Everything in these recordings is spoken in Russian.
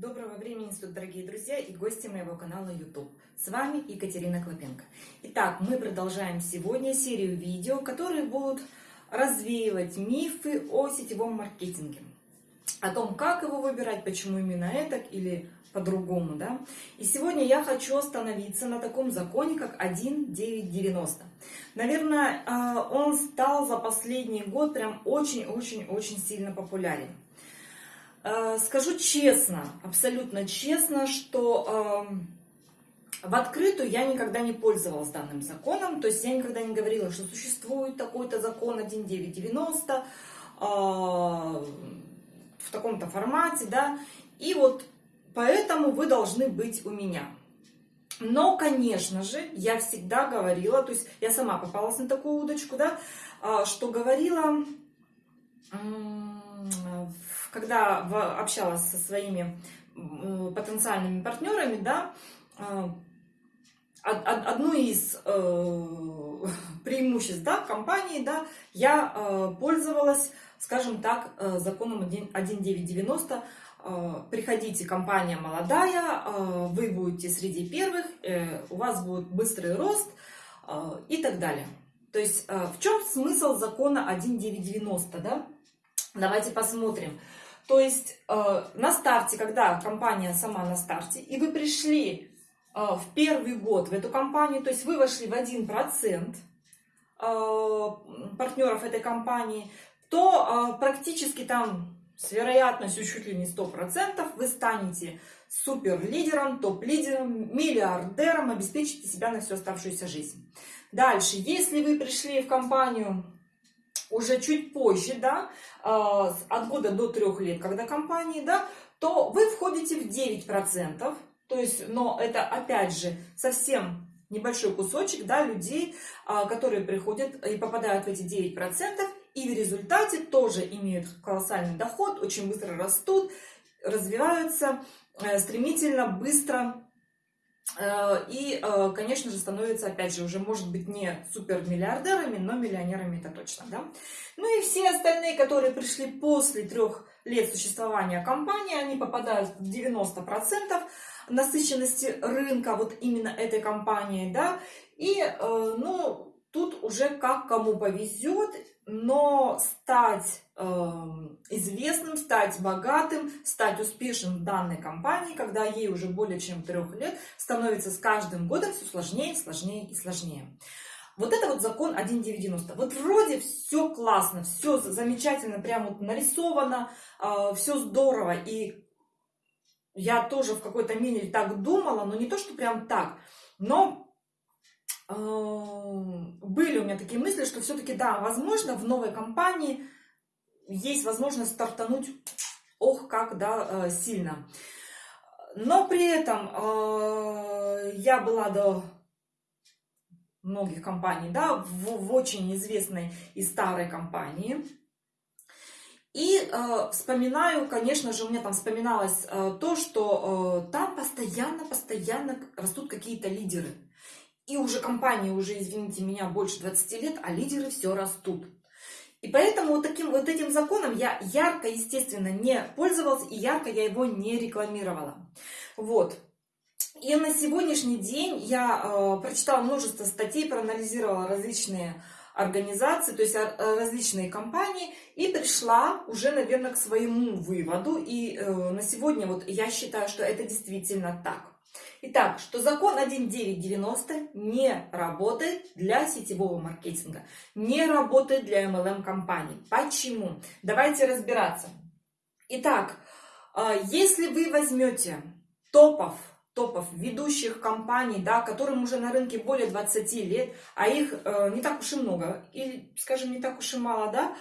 Доброго времени суток, дорогие друзья и гости моего канала YouTube. С вами Екатерина Клопенко. Итак, мы продолжаем сегодня серию видео, которые будут развеивать мифы о сетевом маркетинге. О том, как его выбирать, почему именно это или по-другому. Да? И сегодня я хочу остановиться на таком законе, как 1.9.90. Наверное, а, он стал за последний год прям очень-очень-очень сильно популярен. А, скажу честно, абсолютно честно, что в открытую я никогда не пользовалась данным законом, то есть я никогда не говорила, что существует такой-то закон 1990 в таком-то формате, да, и вот поэтому вы должны быть у меня. Но, конечно же, я всегда говорила, то есть я сама попалась на такую удочку, да, а, что говорила, когда общалась со своими потенциальными партнерами, да, а, одно из э, преимуществ да, компании, да, я э, пользовалась, скажем так, э, законом 1990 Э, приходите, компания молодая, э, вы будете среди первых, э, у вас будет быстрый рост и так далее. То есть в чем смысл закона 1990, да? Давайте посмотрим. То есть на старте, когда компания сама на старте, и вы пришли в первый год в эту компанию, то есть вы вошли в 1% партнеров этой компании, то практически там с вероятностью чуть ли не 100% вы станете супер лидером, топ-лидером, миллиардером, обеспечите себя на всю оставшуюся жизнь. Дальше, если вы пришли в компанию уже чуть позже, да, а, от года до трех лет, когда компании, да, то вы входите в 9%, то есть, но это опять же совсем небольшой кусочек, да, людей, а, которые приходят и попадают в эти 9%, и в результате тоже имеют колоссальный доход, очень быстро растут, развиваются э, стремительно, быстро. Э, и, э, конечно же, становятся, опять же, уже, может быть, не супермиллиардерами, но миллионерами это точно. Да? Ну и все остальные, которые пришли после трех лет существования компании, они попадают в 90% насыщенности рынка вот именно этой компании, да, и, ну, тут уже как кому повезет, но стать э, известным, стать богатым, стать успешным в данной компании, когда ей уже более чем трех лет, становится с каждым годом все сложнее, сложнее и сложнее. Вот это вот закон 1.990. Вот вроде все классно, все замечательно, прям вот нарисовано, э, все здорово. И я тоже в какой-то мере так думала, но не то, что прям так, но были у меня такие мысли, что все-таки, да, возможно, в новой компании есть возможность стартануть, ох, как, да, э, сильно. Но при этом э, я была до многих компаний, да, в, в очень известной и старой компании. И э, вспоминаю, конечно же, у меня там вспоминалось э, то, что э, там постоянно, постоянно растут какие-то лидеры. И уже компания, уже, извините меня, больше 20 лет, а лидеры все растут. И поэтому вот, таким, вот этим законом я ярко, естественно, не пользовалась, и ярко я его не рекламировала. Вот. И на сегодняшний день я э, прочитала множество статей, проанализировала различные организации, то есть э, различные компании, и пришла уже, наверное, к своему выводу. И э, на сегодня вот я считаю, что это действительно так. Итак, что закон 1.9.90 не работает для сетевого маркетинга, не работает для MLM-компаний. Почему? Давайте разбираться. Итак, а, если вы возьмете топов, топов ведущих компаний, да, которым уже на рынке более 20 лет, а их э, не так уж и много, или, скажем, не так уж и мало, да,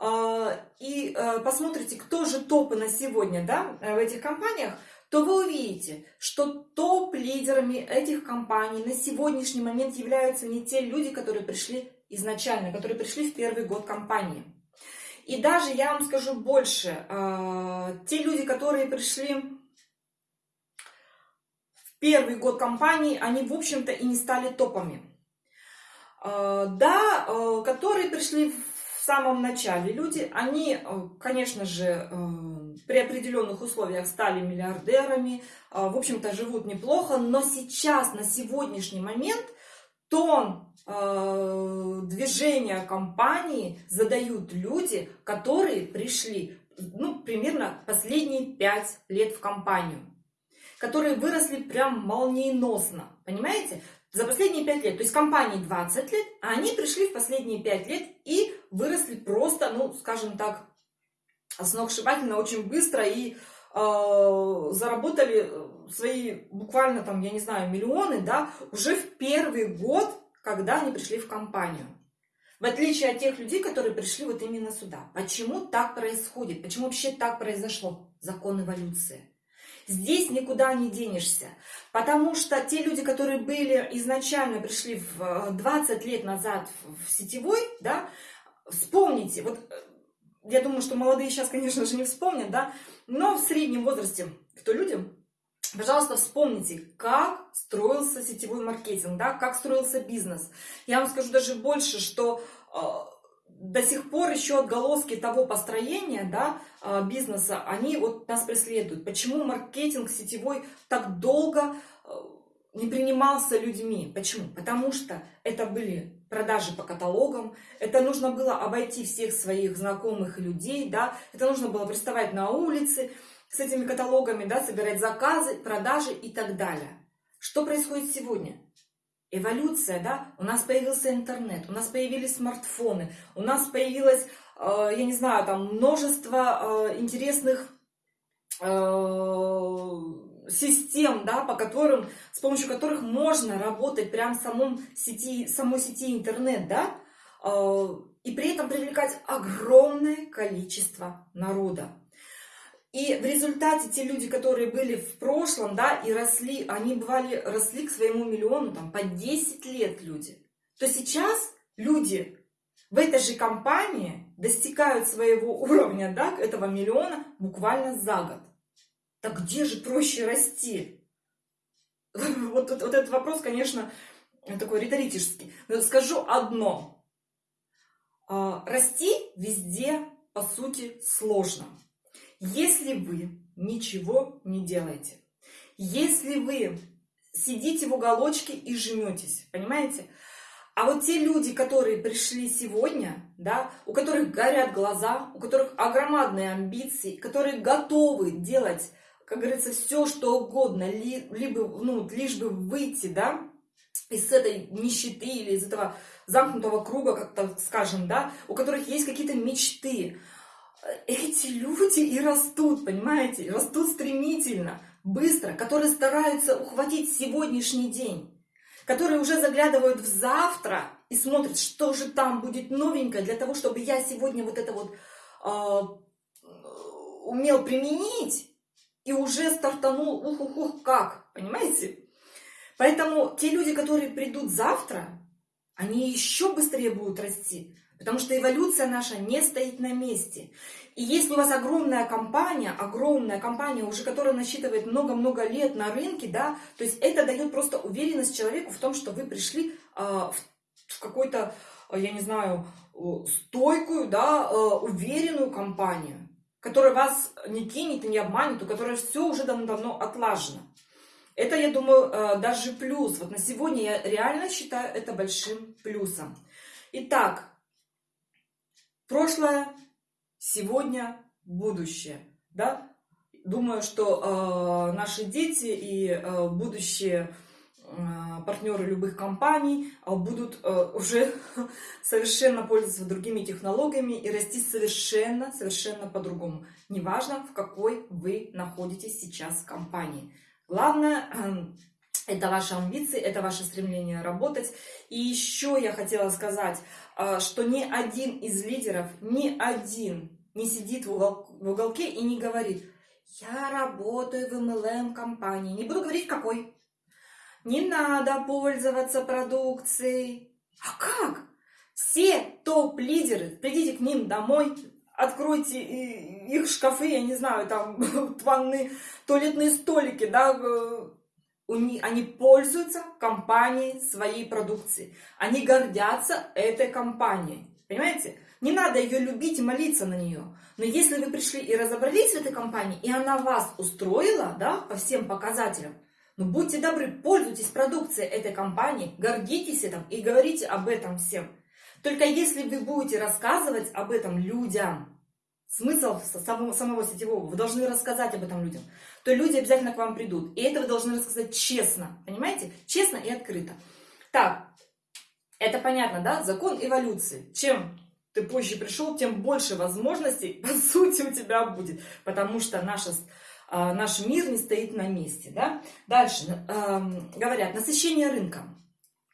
э, и э, посмотрите, кто же топы на сегодня, да, в этих компаниях, то вы увидите, что топ-лидерами этих компаний на сегодняшний момент являются не те люди, которые пришли изначально, которые пришли в первый год компании. И даже я вам скажу больше, э, те люди, которые пришли в первый год компании, они, в общем-то, и не стали топами. Э, да, э, которые пришли в самом начале люди, они, конечно же, при определенных условиях стали миллиардерами, э, в общем-то живут неплохо, но сейчас, на сегодняшний момент, тон э, движения компании задают люди, которые пришли, ну, примерно последние пять лет в компанию, которые выросли прям молниеносно, понимаете? За последние пять лет, то есть компании 20 лет, а они пришли в последние пять лет и выросли просто, ну, скажем так, сногсшибательно, очень быстро и э, заработали свои буквально там, я не знаю, миллионы, да, уже в первый год, когда они пришли в компанию. В отличие от тех людей, которые пришли вот именно сюда. Почему так происходит? Почему вообще так произошло? Закон эволюции. Здесь никуда не денешься. Потому что те люди, которые были изначально, пришли в 20 э, лет назад в сетевой, да, вспомните, вот э, я думаю, что молодые сейчас, конечно же, не вспомнят, да, но в среднем возрасте, кто люди, пожалуйста, вспомните, как строился сетевой маркетинг, да, как строился бизнес. Я вам скажу даже больше, что э, до сих пор еще отголоски того построения, да, э, бизнеса, они вот нас преследуют. Почему маркетинг сетевой так долго э, не принимался людьми. Почему? Потому что это были продажи по каталогам, это нужно было обойти всех своих знакомых людей, да, это нужно было приставать на улице с этими каталогами, да, собирать заказы, продажи и так далее. Что происходит сегодня? Эволюция, да, у нас появился интернет, у нас появились смартфоны, у нас появилось, э, я не знаю, там множество э, интересных э, систем, да, по которым, с помощью которых можно работать прямо в самом сети, самой сети интернет, да, и при этом привлекать огромное количество народа. И в результате те люди, которые были в прошлом, да, и росли, они бывали, росли к своему миллиону, там, по 10 лет люди. То сейчас люди в этой же компании достигают своего уровня, да, этого миллиона буквально за год. Так где же проще расти? Вот, вот, вот этот вопрос, конечно, такой риторический. Но скажу одно. А, расти везде, по сути, сложно. Если вы ничего не делаете, если вы сидите в уголочке и жметесь, понимаете? А вот те люди, которые пришли сегодня, да, у которых горят глаза, у которых огромадные амбиции, которые готовы делать как говорится, все, что угодно, ли, либо, ну, лишь бы выйти, да, из этой нищеты или из этого замкнутого круга, как то скажем, да, у которых есть какие-то мечты. Эти люди и растут, понимаете, растут стремительно, быстро, которые стараются ухватить сегодняшний день, которые уже заглядывают в завтра и смотрят, что же там будет новенькое для того, чтобы я сегодня вот это вот э, умел применить, и уже стартанул, ух-ух-ух, как, понимаете? Поэтому те люди, которые придут завтра, они еще быстрее будут расти, потому что эволюция наша не стоит на месте. И если у вас огромная компания, огромная компания, уже которая насчитывает много-много лет на рынке, да, то есть это дает просто уверенность человеку в том, что вы пришли э, в, в какой-то, я не знаю, стойкую, да, э, уверенную компанию которая вас не кинет и не обманет, у которой все уже давно-давно отлажено. Это, я думаю, э, даже плюс. Вот на сегодня я реально считаю это большим плюсом. Итак, прошлое, сегодня, будущее. Да? Думаю, что э, наши дети и э, будущее Э, партнеры любых компаний а, будут э, уже совершенно пользоваться другими технологиями и расти совершенно, совершенно по-другому. Неважно, в какой вы находитесь сейчас компании. Главное, эм, это ваши амбиции, это ваше стремление работать. И еще я хотела сказать, э, что ни один из лидеров, ни один не сидит в, уголке и не говорит, я работаю в MLM компании. Не буду говорить, какой не надо пользоваться продукцией. А как? Все топ-лидеры, придите к ним домой, откройте их шкафы, я не знаю, там ванны, туалетные столики, да, они пользуются компанией своей продукции. Они гордятся этой компанией. Понимаете? Не надо ее любить и молиться на нее. Но если вы пришли и разобрались в этой компании, и она вас устроила, да, по всем показателям, ну будьте добры, пользуйтесь продукцией этой компании, гордитесь этим и говорите об этом всем. Только если вы будете рассказывать об этом людям, смысл самого, сетевого, вы должны рассказать об этом людям, то люди обязательно к вам придут. И это вы должны рассказать честно, понимаете? Честно и открыто. Так, это понятно, да? Закон эволюции. Чем ты позже пришел, тем больше возможностей, по сути, у тебя будет. Потому что наша, а, наш мир не стоит на месте. Да? Дальше э, говорят, насыщение рынка.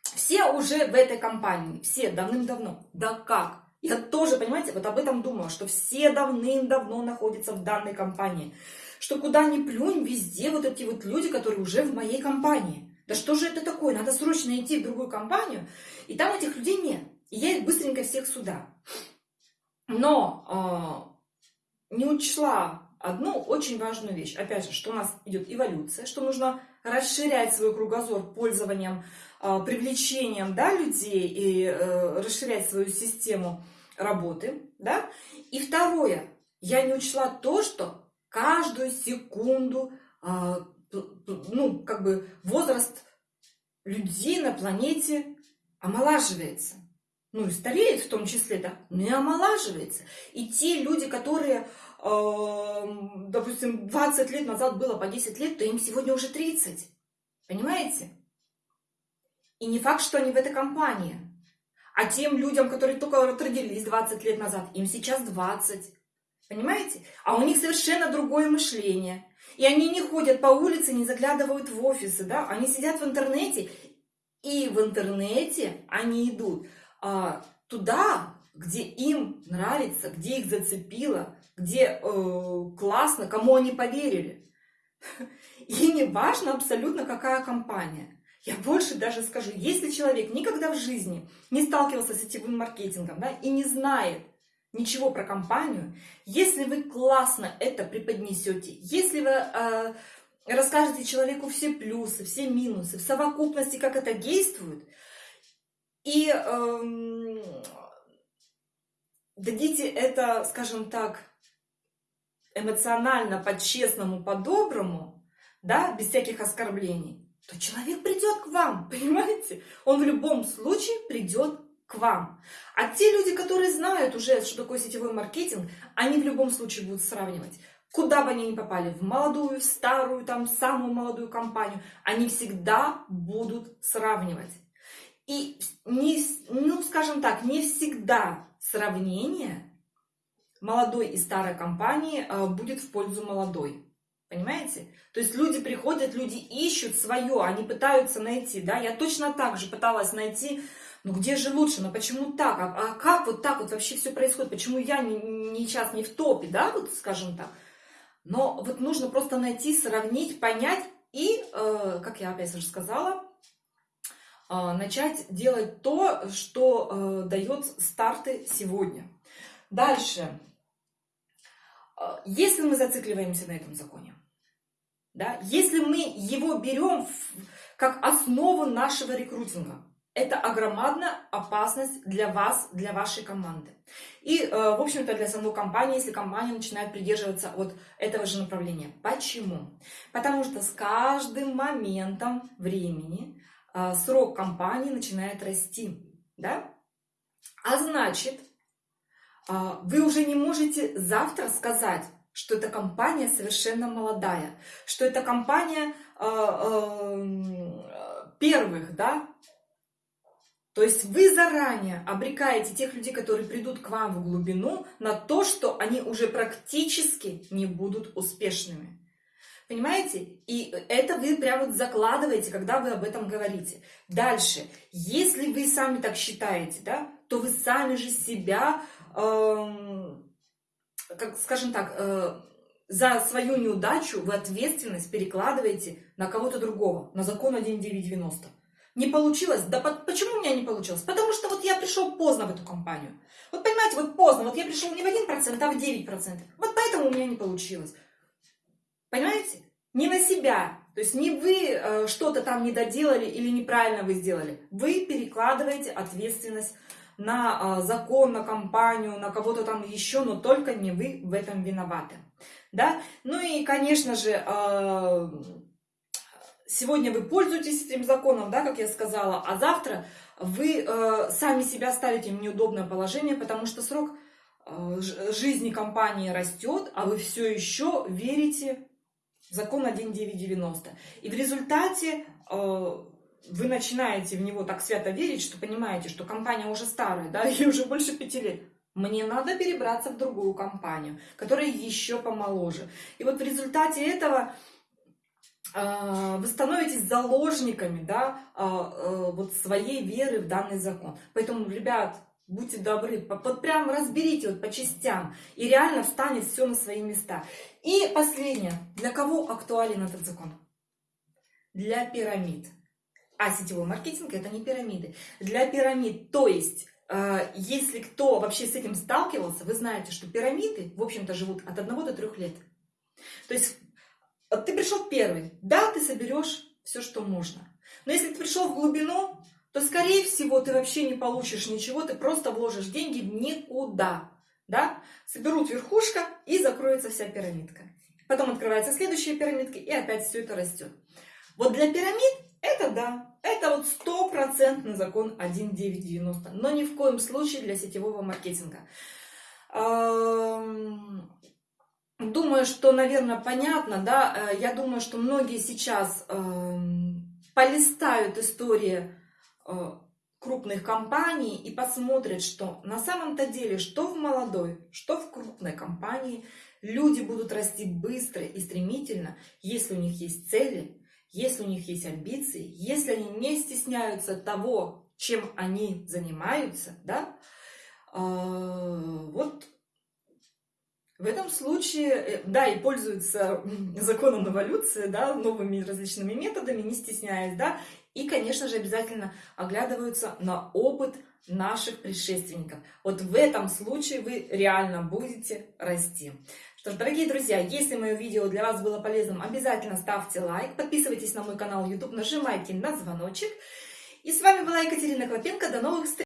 Все уже в этой компании, все давным-давно. Да как? Я тоже, понимаете, вот об этом думала, что все давным-давно находятся в данной компании. Что куда ни плюнь, везде вот эти вот люди, которые уже в моей компании. Да что же это такое? Надо срочно идти в другую компанию. И там этих людей нет. И я их быстренько всех сюда. Но э, не учла одну очень важную вещь. Опять же, что у нас идет эволюция, что нужно расширять свой кругозор пользованием, э, привлечением да, людей и э, расширять свою систему работы. Да? И второе, я не учла то, что каждую секунду э, ну, как бы возраст людей на планете омолаживается. Ну и стареет в том числе, да, но и омолаживается. И те люди, которые, э, допустим, 20 лет назад было по 10 лет, то им сегодня уже 30. Понимаете? И не факт, что они в этой компании. А тем людям, которые только родились 20 лет назад, им сейчас 20. Понимаете? А у них совершенно другое мышление. И они не ходят по улице, не заглядывают в офисы, да, они сидят в интернете, и в интернете они идут а, туда, где им нравится, где их зацепило, где э, классно, кому они поверили. И не важно абсолютно, какая компания. Я больше даже скажу, если человек никогда в жизни не сталкивался с сетевым маркетингом да, и не знает, ничего про компанию, если вы классно это преподнесете, если вы э, расскажете человеку все плюсы, все минусы, в совокупности, как это действует, и э, дадите это, скажем так, эмоционально, по-честному, по-доброму, да, без всяких оскорблений, то человек придет к вам, понимаете? Он в любом случае придет к вам. А те люди, которые знают уже, что такое сетевой маркетинг, они в любом случае будут сравнивать. Куда бы они ни попали, в молодую, в старую, там, самую молодую компанию, они всегда будут сравнивать. И, не, ну, скажем так, не всегда сравнение молодой и старой компании э, будет в пользу молодой. Понимаете? То есть люди приходят, люди ищут свое, они пытаются найти, да, я точно так же пыталась найти ну где же лучше, ну почему так, а, а как вот так вот вообще все происходит, почему я не, не сейчас не в топе, да, вот скажем так. Но вот нужно просто найти, сравнить, понять и, э, как я опять же сказала, э, начать делать то, что э, дает старты сегодня. Дальше. Э, если мы зацикливаемся на этом законе, да, если мы его берем в, как основу нашего рекрутинга, это огромная опасность для вас, для вашей команды. И, э, в общем-то, для самой компании, если компания начинает придерживаться вот этого же направления. Почему? Потому что с каждым моментом времени э, срок компании начинает расти. Да? А значит, э, вы уже не можете завтра сказать, что эта компания совершенно молодая, что эта компания первых, да, то есть вы заранее обрекаете тех людей, которые придут к вам в глубину, на то, что они уже практически не будут успешными. Понимаете? И это вы прямо вот закладываете, когда вы об этом говорите. Дальше, если вы сами так считаете, да, то вы сами же себя, э, как, скажем так, э, за свою неудачу вы ответственность перекладываете на кого-то другого, на закон 1990. Не получилось? Да почему у меня не получилось? Потому что вот я пришел поздно в эту компанию. Вот понимаете, вот поздно. Вот я пришел не в 1%, а в 9%. Вот поэтому у меня не получилось. Понимаете? Не на себя. То есть не вы э, что-то там не доделали или неправильно вы сделали. Вы перекладываете ответственность на закон, на компанию, на кого-то там еще, но только не вы в этом виноваты. Да? Ну и, конечно же, сегодня вы пользуетесь этим законом, да, как я сказала, а завтра вы э, сами себя ставите в неудобное положение, потому что срок э, жизни компании растет, а вы все еще верите в закон 1.990. И в результате э, вы начинаете в него так свято верить, что понимаете, что компания уже старая, да, ей уже больше пяти лет. Мне надо перебраться в другую компанию, которая еще помоложе. И вот в результате этого вы становитесь заложниками да, а, а, вот своей веры в данный закон. Поэтому, ребят, будьте добры, вот прям разберите вот по частям, и реально встанет все на свои места. И последнее, для кого актуален этот закон? Для пирамид. А сетевой маркетинг это не пирамиды. Для пирамид, то есть если кто вообще с этим сталкивался, вы знаете, что пирамиды, в общем-то, живут от 1 до 3 лет. То есть ты пришел первый, да, ты соберешь все, что можно. Но если ты пришел в глубину, то, скорее всего, ты вообще не получишь ничего, ты просто вложишь деньги в никуда. Да? Соберут верхушка и закроется вся пирамидка. Потом открывается следующая пирамидка, и опять все это растет. Вот для пирамид это да, это вот стопроцентный закон 1.990, но ни в коем случае для сетевого маркетинга. Думаю, что, наверное, понятно, да, э, я думаю, что многие сейчас э, полистают истории э, крупных компаний и посмотрят, что на самом-то деле, что в молодой, что в крупной компании, люди будут расти быстро и стремительно, если у них есть цели, если у них есть амбиции, если они не стесняются того, чем они занимаются, да, э, вот в этом случае, э, да, и пользуются законом эволюции, да, новыми различными методами, не стесняясь, да, и, конечно же, обязательно оглядываются на опыт наших предшественников. Вот в этом случае вы реально будете расти. Что ж, дорогие друзья, если мое видео для вас было полезным, обязательно ставьте лайк, подписывайтесь на мой канал YouTube, нажимайте на звоночек. И с вами была Екатерина Клопенко. До новых встреч!